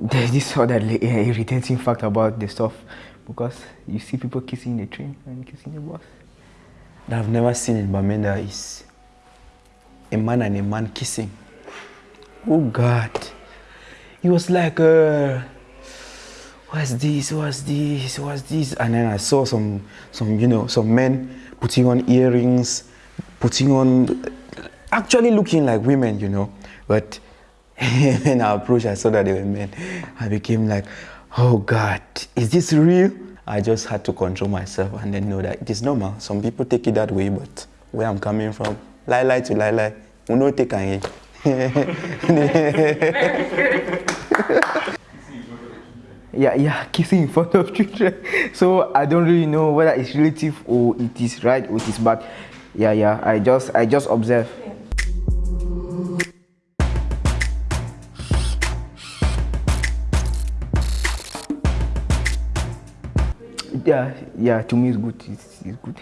there's this other irritating fact about the stuff because you see people kissing the train and kissing the bus. That I've never seen in Bamenda is a man and a man kissing. Oh God. It was like, uh, what's this, what's this, what's this? And then I saw some, some, you know, some men putting on earrings, putting on, actually looking like women, you know. But when I approached, I saw that they were men. I became like, oh God, is this real? I just had to control myself and then know that it is normal. Some people take it that way, but where I'm coming from, lie lie to lie lie, we no take any. yeah, yeah, kissing in front of children. So I don't really know whether it's relative or it is right or it is bad. Yeah, yeah, I just I just observe. Yeah, yeah, to me it's good. It's, it's good.